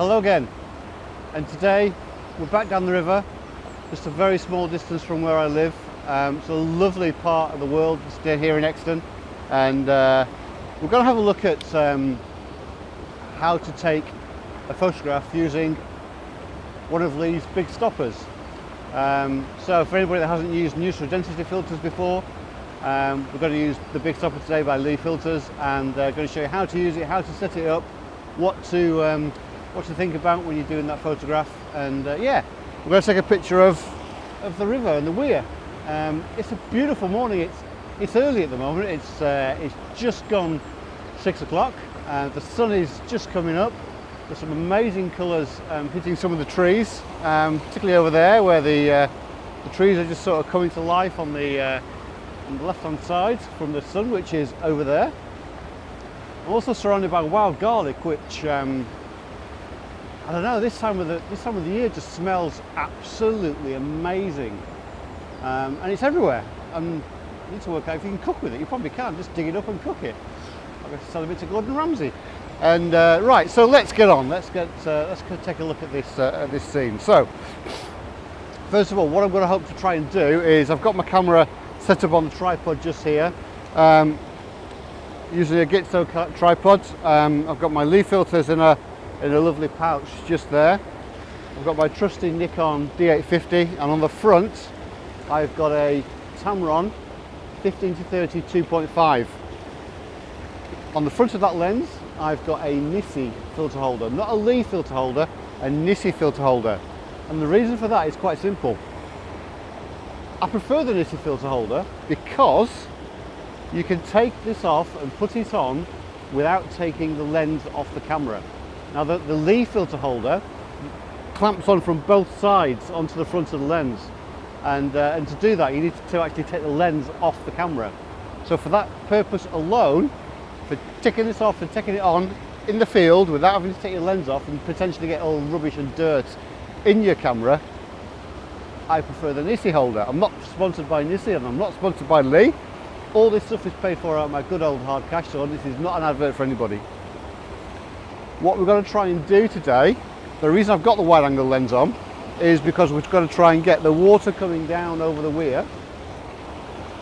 Hello again. And today we're back down the river, just a very small distance from where I live. Um, it's a lovely part of the world just here in Euxton. And uh, we're going to have a look at um, how to take a photograph using one of these big stoppers. Um, so for anybody that hasn't used neutral density filters before, um, we're going to use the big stopper today by Lee Filters and uh, going to show you how to use it, how to set it up, what to um, what to think about when you're doing that photograph. And uh, yeah we're going to take a picture of of the river and the weir. Um, it's a beautiful morning. It's it's early at the moment. It's uh, it's just gone six o'clock. Uh, the sun is just coming up. There's some amazing colors um, hitting some of the trees um, particularly over there where the uh, the trees are just sort of coming to life on the uh, on the left hand side from the sun which is over there. I'm also surrounded by wild garlic which um, I don't know, this time of the, this time of the year just smells absolutely amazing. Um, and it's everywhere. And you need to work out if you can cook with it. You probably can, just dig it up and cook it. I'm going to sell a bit to Gordon Ramsay. And uh, right, so let's get on. Let's get uh, let's go take a look at this uh, at this scene. So, first of all, what I'm going to hope to try and do is I've got my camera set up on the tripod just here. Um, using a Gitzo tripod. Um, I've got my Lee filters in a in a lovely pouch just there. I've got my trusty Nikon D850 and on the front I've got a Tamron 15 to 30 2.5. On the front of that lens I've got a Nisi filter holder, not a Lee filter holder, a Nisi filter holder. And the reason for that is quite simple. I prefer the Nisi filter holder because you can take this off and put it on without taking the lens off the camera. Now the, the Lee filter holder clamps on from both sides onto the front of the lens and, uh, and to do that you need to actually take the lens off the camera. So for that purpose alone, for taking this off and taking it on in the field without having to take your lens off and potentially get all rubbish and dirt in your camera, I prefer the Nisi holder. I'm not sponsored by Nisi and I'm not sponsored by Lee. All this stuff is paid for out of my good old hard cash, so this is not an advert for anybody. What we're going to try and do today, the reason I've got the wide angle lens on, is because we're going to try and get the water coming down over the weir.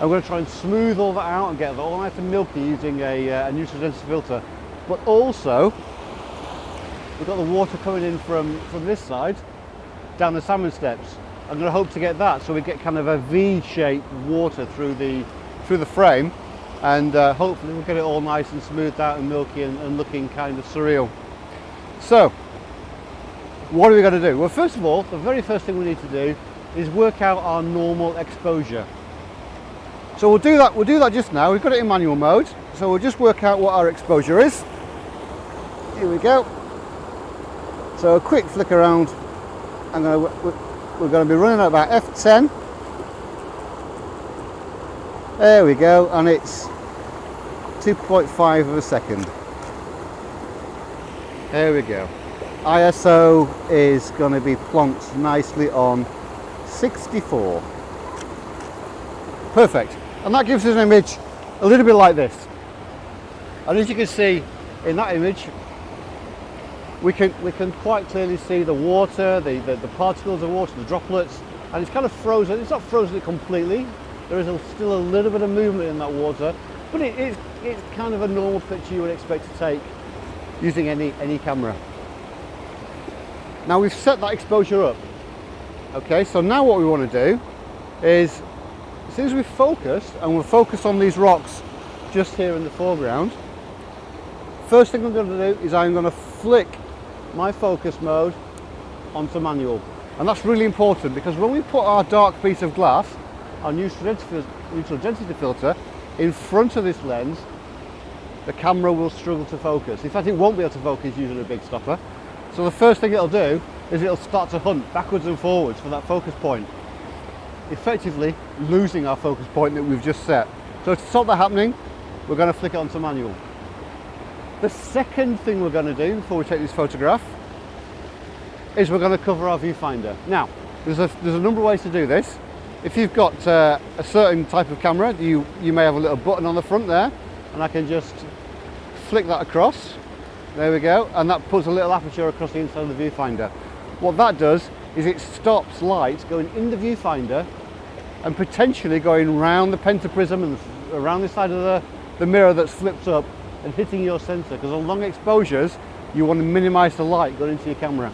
We're going to try and smooth all that out and get it all nice and milky using a, uh, a neutral density filter. But also, we've got the water coming in from, from this side, down the salmon steps. I'm going to hope to get that so we get kind of a V-shaped water through the, through the frame and uh, hopefully we'll get it all nice and smoothed out and milky and, and looking kind of surreal. So, what are we going to do? Well, first of all, the very first thing we need to do is work out our normal exposure. So we'll do that, we'll do that just now. We've got it in manual mode. So we'll just work out what our exposure is. Here we go. So a quick flick around. I'm going to, we're going to be running at about F10 there we go, and it's 2.5 of a second. There we go. ISO is going to be plonked nicely on 64. Perfect. And that gives us an image a little bit like this. And as you can see in that image, we can we can quite clearly see the water, the, the, the particles of water, the droplets, and it's kind of frozen. It's not frozen completely, there is a, still a little bit of movement in that water, but it, it's, it's kind of a normal picture you would expect to take using any, any camera. Now we've set that exposure up. Okay, so now what we want to do is, as soon as we focus, and we'll focus on these rocks just here in the foreground, first thing I'm going to do is I'm going to flick my focus mode onto manual. And that's really important because when we put our dark piece of glass our neutral density, filter in front of this lens, the camera will struggle to focus. In fact, it won't be able to focus using a big stopper. So the first thing it'll do is it'll start to hunt backwards and forwards for that focus point, effectively losing our focus point that we've just set. So to stop that happening, we're going to flick it onto manual. The second thing we're going to do before we take this photograph is we're going to cover our viewfinder. Now, there's a, there's a number of ways to do this. If you've got uh, a certain type of camera, you, you may have a little button on the front there, and I can just flick that across. There we go. And that puts a little aperture across the inside of the viewfinder. What that does is it stops light going in the viewfinder and potentially going round the pentaprism and around the side of the, the mirror that's flipped up and hitting your sensor because on long exposures you want to minimize the light going into your camera.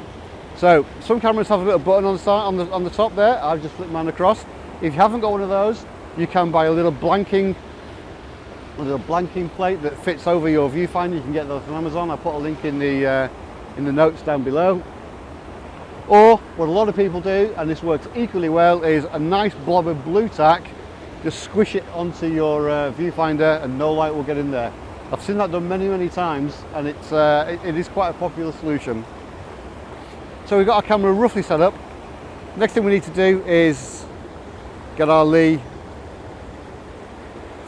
So some cameras have a little button on the on the on the top there. I've just flipped mine across. If you haven't got one of those, you can buy a little blanking a little blanking plate that fits over your viewfinder. You can get those from Amazon. I'll put a link in the uh, in the notes down below. Or what a lot of people do, and this works equally well, is a nice blob of Blu Tack. Just squish it onto your uh, viewfinder and no light will get in there. I've seen that done many, many times and it's, uh, it, it is quite a popular solution. So we've got our camera roughly set up. Next thing we need to do is get our Lee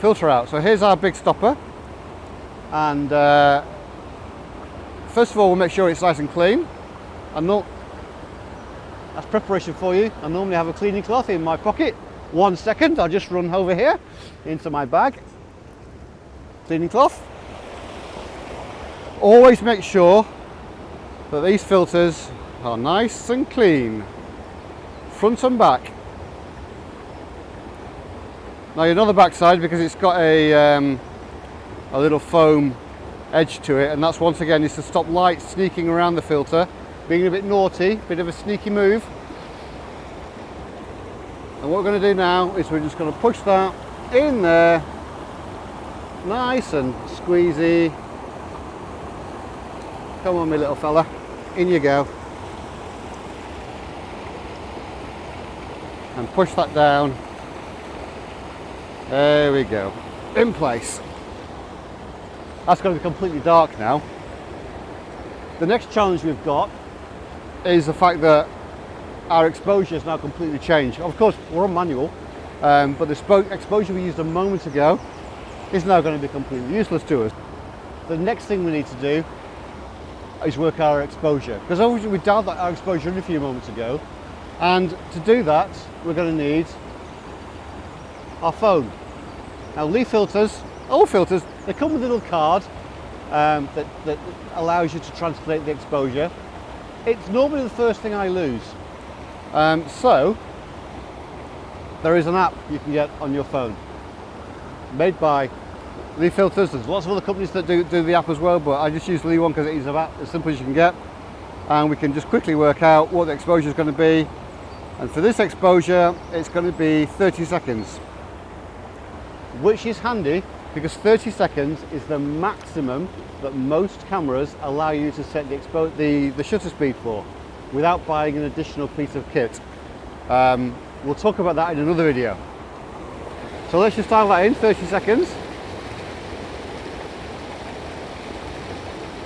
filter out. So here's our big stopper. And uh, first of all, we'll make sure it's nice and clean. And not, that's preparation for you. I normally have a cleaning cloth in my pocket. One second, I'll just run over here into my bag. Cleaning cloth. Always make sure that these filters are nice and clean, front and back. Now you know the back side because it's got a, um, a little foam edge to it and that's once again is to stop light sneaking around the filter, being a bit naughty, bit of a sneaky move. And what we're going to do now is we're just going to push that in there, nice and squeezy. Come on, my little fella, in you go. And push that down. There we go, in place. That's going to be completely dark now. The next challenge we've got is the fact that our exposure has now completely changed. Of course, we're on manual, um, but the exposure we used a moment ago is now going to be completely useless to us. The next thing we need to do is work our exposure, because obviously we dialed our exposure in a few moments ago, and to do that, we're going to need our phone. Now, Lee filters, all filters, they come with a little card um, that, that allows you to translate the exposure. It's normally the first thing I lose. Um, so, there is an app you can get on your phone, made by Lee Filters. There's lots of other companies that do, do the app as well, but I just use the Lee one because it is about as simple as you can get. And we can just quickly work out what the exposure is going to be. And for this exposure, it's going to be 30 seconds. Which is handy because 30 seconds is the maximum that most cameras allow you to set the, the, the shutter speed for without buying an additional piece of kit. Um, we'll talk about that in another video. So let's just dial that in, 30 seconds.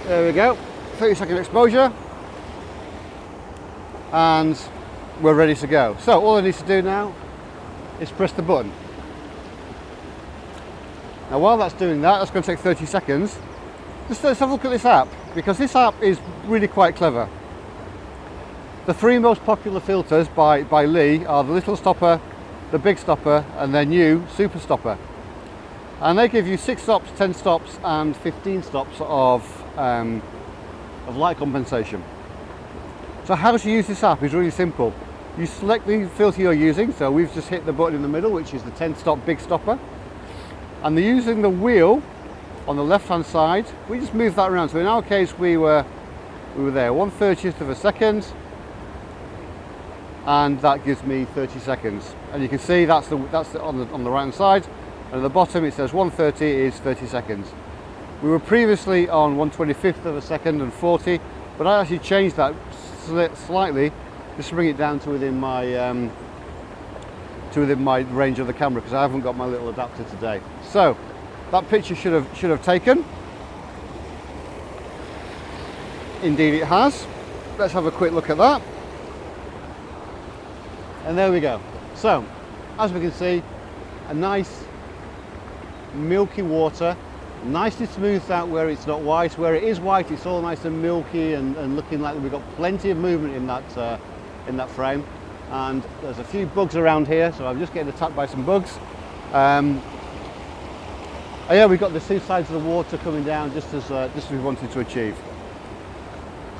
There we go, 30 second exposure. And we're ready to go. So all I need to do now is press the button. Now while that's doing that, that's going to take 30 seconds. Just let's have a look at this app, because this app is really quite clever. The three most popular filters by, by Lee are the little stopper, the big stopper, and their new super stopper. And they give you six stops, 10 stops, and 15 stops of, um, of light compensation. So how to use this app is really simple. You select the filter you're using, so we've just hit the button in the middle, which is the 10 stop big stopper. And they're using the wheel on the left hand side, we just move that around. So in our case, we were, we were there, 1 30th of a second, and that gives me 30 seconds. And you can see that's the that's the, on the on the right hand side. And at the bottom it says 130 is 30 seconds. We were previously on 125th of a second and 40 but I actually changed that slightly just to bring it down to within my um, to within my range of the camera because I haven't got my little adapter today. So that picture should have should have taken. Indeed it has. Let's have a quick look at that. And there we go. So as we can see a nice milky water nicely smoothed out where it's not white. Where it is white it's all nice and milky and, and looking like we've got plenty of movement in that uh, in that frame and there's a few bugs around here so I'm just getting attacked by some bugs um, oh yeah we've got the two sides of the water coming down just as uh, just as we wanted to achieve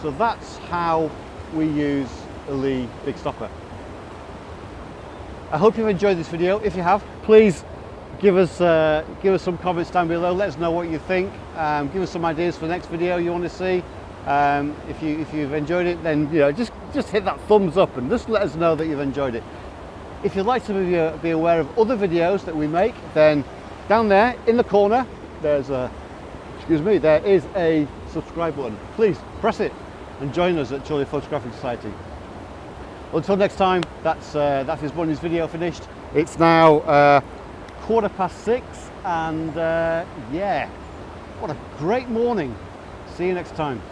So that's how we use a Lee Big Stopper. I hope you've enjoyed this video. If you have, please give us uh, give us some comments down below. Let us know what you think. Um, give us some ideas for the next video you want to see. Um, if you if you've enjoyed it, then you know just just hit that thumbs up and just let us know that you've enjoyed it. If you'd like to be, uh, be aware of other videos that we make, then down there in the corner, there's a excuse me, there is a subscribe button. Please press it and join us at Chorley Photographic Society. Until next time, that's uh, that is Bunny's video finished. It's now uh, quarter past six, and uh, yeah, what a great morning. See you next time.